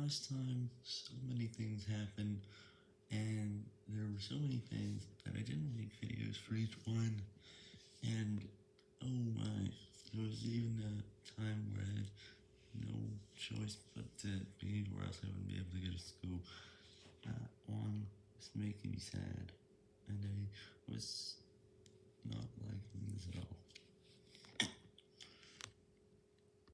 last time, so many things happened, and there were so many things that I didn't make videos for each one, and oh my, there was even a time where I had no choice but to be or else I wouldn't be able to go to school. Uh, that one was making me sad, and I was